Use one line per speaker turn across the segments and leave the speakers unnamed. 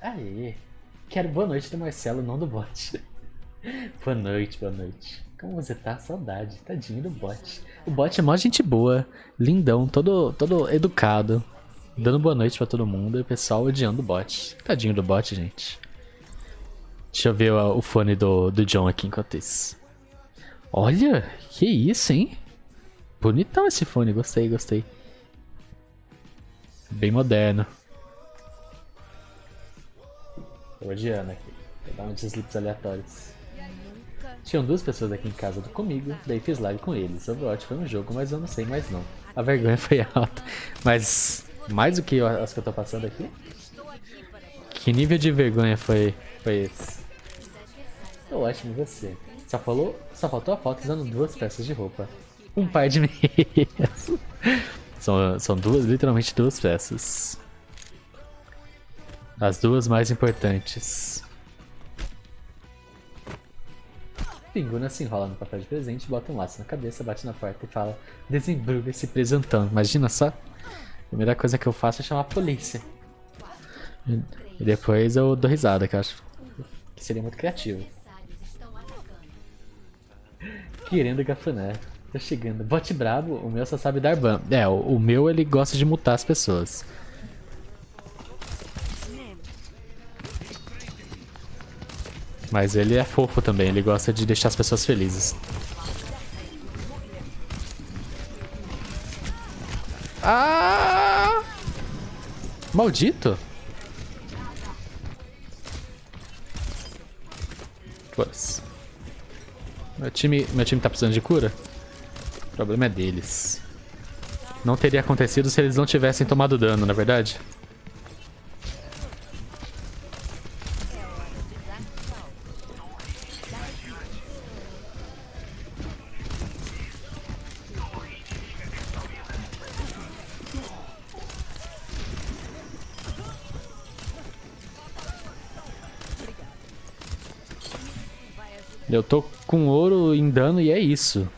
Aê. Quero boa noite do Marcelo, não do bot. boa noite, boa noite. Como você tá? Saudade. Tadinho do bot. O bot é mó gente boa, lindão, todo, todo educado. Dando boa noite pra todo mundo e o pessoal odiando o bot. Tadinho do bot, gente. Deixa eu ver o, o fone do, do John aqui enquanto isso. Olha, que isso, hein? Bonitão esse fone, gostei, gostei. Bem moderno. Tô odiando aqui. Vou dar uns slips aleatórios. Tinham duas pessoas aqui em casa comigo, daí fiz live com eles. Overwatch foi um jogo, mas eu não sei mais não. A vergonha foi alta. Mas mais do que as que eu tô passando aqui? Que nível de vergonha foi, foi esse? Tô ótimo, você? Só, falou, só faltou a foto usando duas peças de roupa. Um par de meias. são, são duas, literalmente duas peças. As duas mais importantes. Pinguna se enrola no papel de presente, bota um laço na cabeça, bate na porta e fala Desembruga esse presentão. Imagina só. A primeira coisa que eu faço é chamar a polícia. E depois eu dou risada, que eu acho que seria muito criativo. Querendo gafané. Tô chegando. Bote brabo, o meu só sabe dar ban. É, o, o meu ele gosta de mutar as pessoas. Mas ele é fofo também, ele gosta de deixar as pessoas felizes. Ah! Maldito! Plus. Meu time, meu time tá precisando de cura? O problema é deles. Não teria acontecido se eles não tivessem tomado dano, na é verdade? Eu tô com ouro em dano e é isso.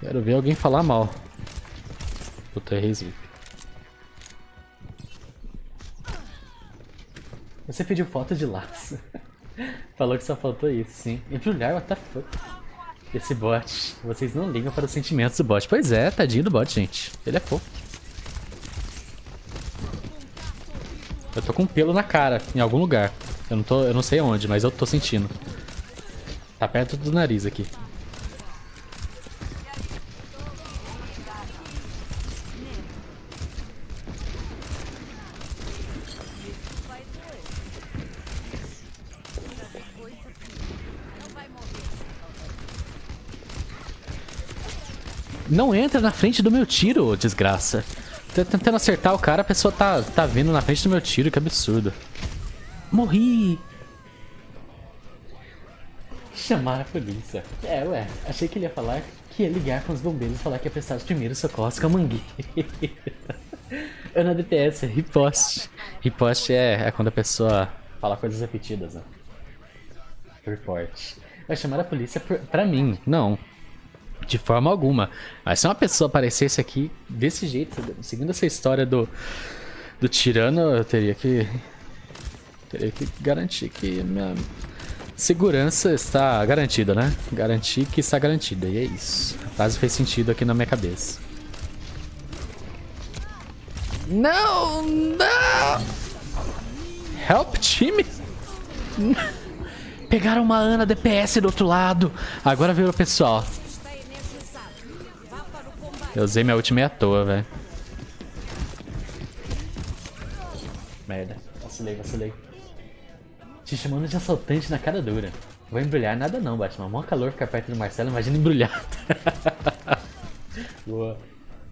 Quero ver alguém falar mal. Puta, errei Você pediu foto de laço. Falou que só faltou isso, sim. Embrulhar, what the fuck? Esse bot. Vocês não ligam para os sentimentos do bot. Pois é, tadinho do bot, gente. Ele é fofo. Eu tô com um pelo na cara, em algum lugar. Eu não, tô, eu não sei onde, mas eu tô sentindo. Tá perto do nariz aqui. Não entra na frente do meu tiro, desgraça. Tô tentando acertar o cara, a pessoa tá, tá vindo na frente do meu tiro, que absurdo. Morri! Chamar a polícia. É, ué. Achei que ele ia falar que ia ligar com os bombeiros e falar que ia prestar os primeiros socorros com a mangueira. Ana DPS, riposte. Riposte é, é quando a pessoa fala coisas repetidas, né? Report. Vai chamar a polícia por, pra mim. Não. De forma alguma. Mas se uma pessoa aparecesse aqui desse jeito, seguindo essa história do, do tirano, eu teria que. Teria que garantir que minha, Segurança está garantida, né? Garantir que está garantida. E é isso. A frase fez sentido aqui na minha cabeça. Não! Não! Help, time! Pegaram uma Ana DPS do outro lado. Agora veio o pessoal. Eu usei minha ultimate à toa, velho. Merda. Vacilei, vacilei. Te chamando de assaltante na cara dura. Vou embrulhar nada não, Batman. Mó calor ficar perto do Marcelo, imagina embrulhado. Boa.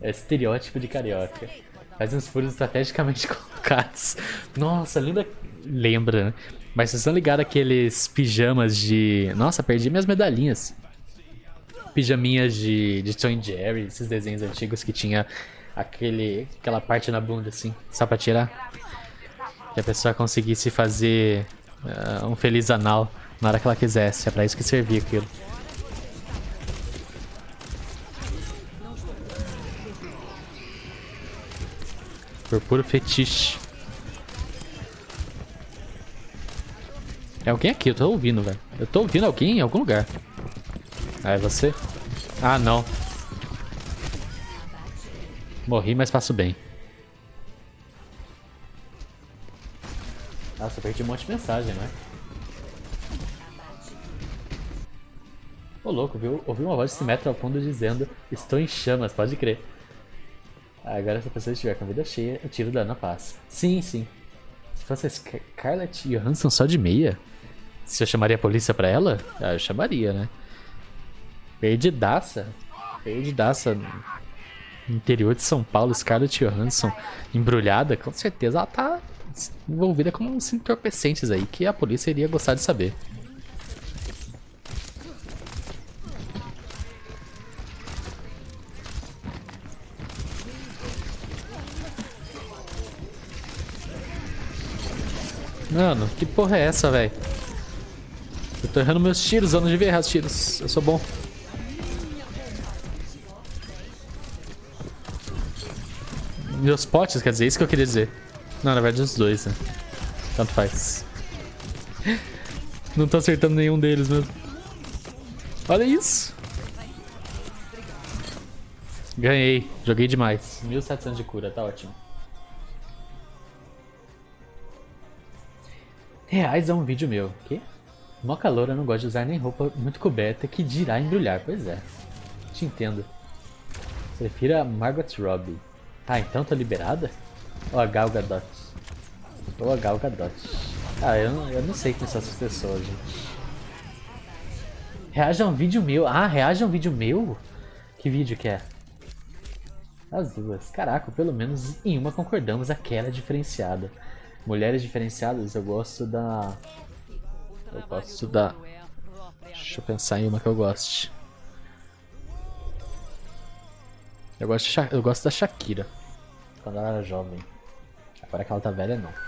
É estereótipo de carioca. Faz uns furos estrategicamente colocados. Nossa, lembra... Lembra, né? Mas vocês estão ligados aqueles pijamas de... Nossa, perdi minhas medalhinhas. Pijaminhas de, de Tom Jerry, esses desenhos antigos que tinha aquele, aquela parte na bunda assim, só pra tirar. Que a pessoa conseguisse fazer uh, um feliz anal na hora que ela quisesse. É pra isso que servia aquilo. Por puro fetiche. É alguém aqui, eu tô ouvindo, velho. Eu tô ouvindo alguém em algum lugar. Ah, é você? Ah, não. Morri, mas passo bem. Nossa, eu perdi um monte de mensagem, né? Ô louco, viu? Ouvi uma voz de Simetro ao fundo dizendo Estou em chamas, pode crer. Agora se a pessoa estiver com a vida cheia, eu tiro dano na paz. Sim, sim. Se fosse a Scarlett Johansson só de meia, se eu chamaria a polícia pra ela? Ah, eu chamaria, né? Perdidaça. Perdidaça. No interior de São Paulo, Scarlett Johansson embrulhada, com certeza ela tá envolvida com uns entorpecentes aí que a polícia iria gostar de saber. Mano, que porra é essa, velho? Eu tô errando meus tiros, eu não devia errar os tiros. Eu sou bom. Meus potes, quer dizer, isso que eu queria dizer. Não, na verdade os dois, né? Tanto faz. Não tô acertando nenhum deles mesmo. Olha isso. Ganhei. Joguei demais. 1700 de cura, tá ótimo. Reais é um vídeo meu. Que? Mó calor, eu não gosto de usar nem roupa muito coberta que dirá embrulhar. Pois é. Te entendo. Prefiro a Margot Robbie. Ah, então tô liberada? Ou a Gal Gadot? Ou a Gal Gadot. Ah, eu, eu não sei quem são essas pessoas, gente. Reaja a um vídeo meu. Ah, reaja a um vídeo meu? Que vídeo que é? As duas. Caraca, pelo menos em uma concordamos, aquela é diferenciada. Mulheres diferenciadas, eu gosto da... Eu gosto da... Deixa eu pensar em uma que eu goste. Eu gosto, eu gosto da Shakira. Quando ela era jovem. Agora que ela tá velha, não.